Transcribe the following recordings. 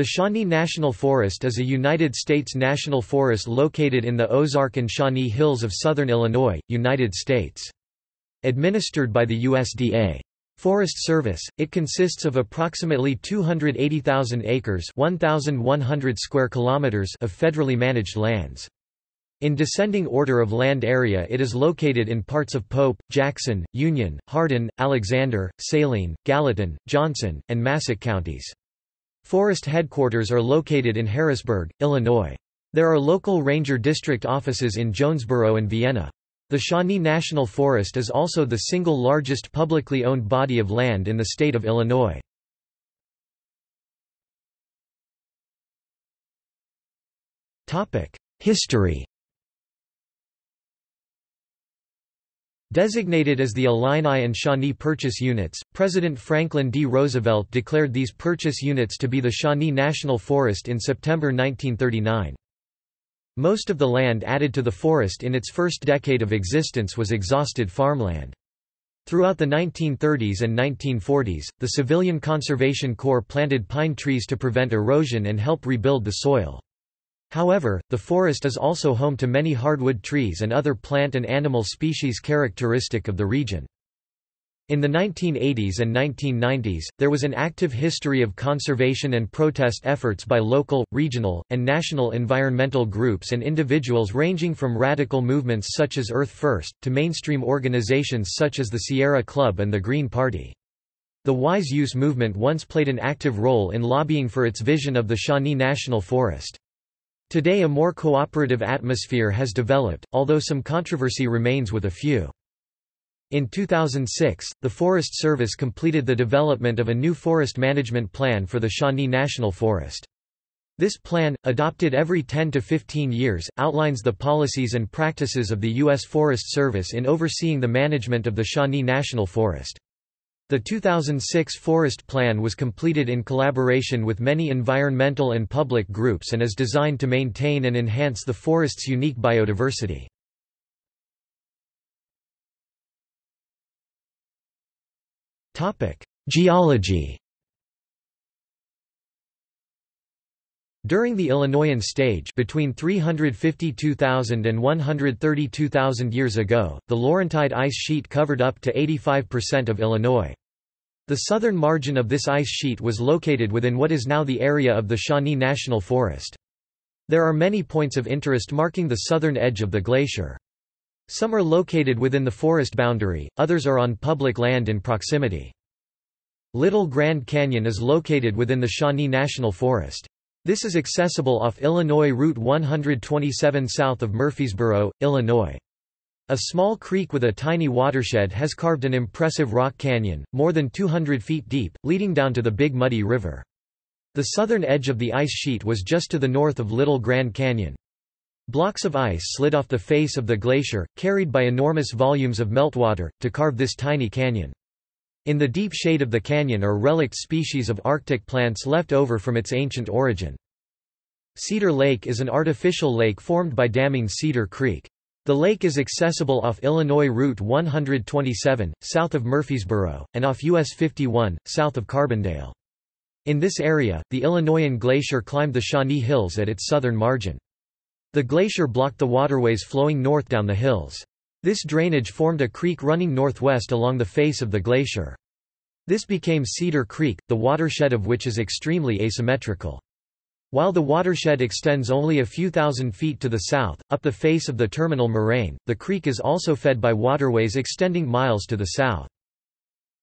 The Shawnee National Forest is a United States national forest located in the Ozark and Shawnee Hills of southern Illinois, United States. Administered by the USDA. Forest Service, it consists of approximately 280,000 acres 1,100 square kilometers of federally managed lands. In descending order of land area it is located in parts of Pope, Jackson, Union, Hardin, Alexander, Saline, Gallatin, Johnson, and Massac counties. Forest headquarters are located in Harrisburg, Illinois. There are local ranger district offices in Jonesboro and Vienna. The Shawnee National Forest is also the single largest publicly owned body of land in the state of Illinois. History Designated as the Illini and Shawnee Purchase Units, President Franklin D. Roosevelt declared these purchase units to be the Shawnee National Forest in September 1939. Most of the land added to the forest in its first decade of existence was exhausted farmland. Throughout the 1930s and 1940s, the Civilian Conservation Corps planted pine trees to prevent erosion and help rebuild the soil. However, the forest is also home to many hardwood trees and other plant and animal species characteristic of the region. In the 1980s and 1990s, there was an active history of conservation and protest efforts by local, regional, and national environmental groups and individuals ranging from radical movements such as Earth First, to mainstream organizations such as the Sierra Club and the Green Party. The Wise Use movement once played an active role in lobbying for its vision of the Shawnee National Forest. Today a more cooperative atmosphere has developed, although some controversy remains with a few. In 2006, the Forest Service completed the development of a new forest management plan for the Shawnee National Forest. This plan, adopted every 10 to 15 years, outlines the policies and practices of the U.S. Forest Service in overseeing the management of the Shawnee National Forest. The 2006 Forest Plan was completed in collaboration with many environmental and public groups and is designed to maintain and enhance the forest's unique biodiversity. Geology During the Illinoian stage between 352,000 and 132,000 years ago, the Laurentide ice sheet covered up to 85% of Illinois. The southern margin of this ice sheet was located within what is now the area of the Shawnee National Forest. There are many points of interest marking the southern edge of the glacier. Some are located within the forest boundary, others are on public land in proximity. Little Grand Canyon is located within the Shawnee National Forest. This is accessible off Illinois Route 127 south of Murfreesboro, Illinois. A small creek with a tiny watershed has carved an impressive rock canyon, more than 200 feet deep, leading down to the Big Muddy River. The southern edge of the ice sheet was just to the north of Little Grand Canyon. Blocks of ice slid off the face of the glacier, carried by enormous volumes of meltwater, to carve this tiny canyon. In the deep shade of the canyon are relict species of Arctic plants left over from its ancient origin. Cedar Lake is an artificial lake formed by damming Cedar Creek. The lake is accessible off Illinois Route 127, south of Murfreesboro, and off US 51, south of Carbondale. In this area, the Illinoian Glacier climbed the Shawnee Hills at its southern margin. The glacier blocked the waterways flowing north down the hills. This drainage formed a creek running northwest along the face of the glacier. This became Cedar Creek, the watershed of which is extremely asymmetrical. While the watershed extends only a few thousand feet to the south, up the face of the terminal moraine, the creek is also fed by waterways extending miles to the south.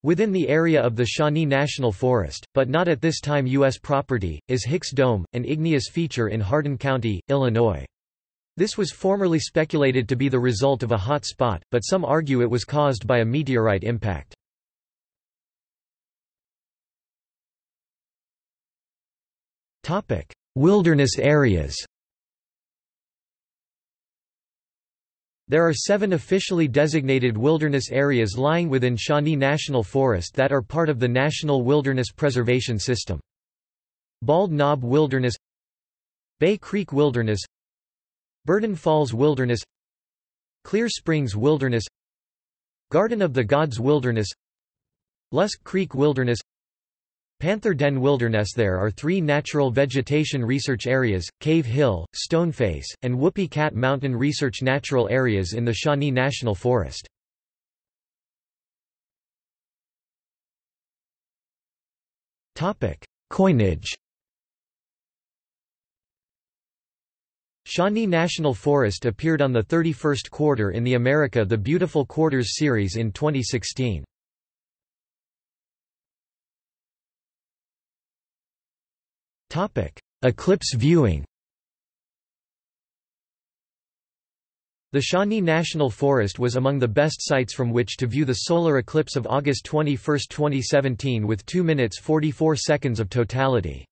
Within the area of the Shawnee National Forest, but not at this time U.S. property, is Hicks Dome, an igneous feature in Hardin County, Illinois. This was formerly speculated to be the result of a hot spot, but some argue it was caused by a meteorite impact. Wilderness areas There are seven officially designated wilderness areas lying within Shawnee National Forest that are part of the National Wilderness Preservation System. Bald Knob Wilderness Bay Creek Wilderness Burden Falls Wilderness Clear Springs Wilderness Garden of the Gods Wilderness Lusk Creek Wilderness Panther Den Wilderness There are three natural vegetation research areas, Cave Hill, Stoneface, and Whoopie Cat Mountain Research Natural Areas in the Shawnee National Forest. Coinage Shawnee National Forest appeared on the 31st quarter in the America the Beautiful Quarters series in 2016. Eclipse viewing The Shawnee National Forest was among the best sites from which to view the solar eclipse of August 21, 2017 with 2 minutes 44 seconds of totality.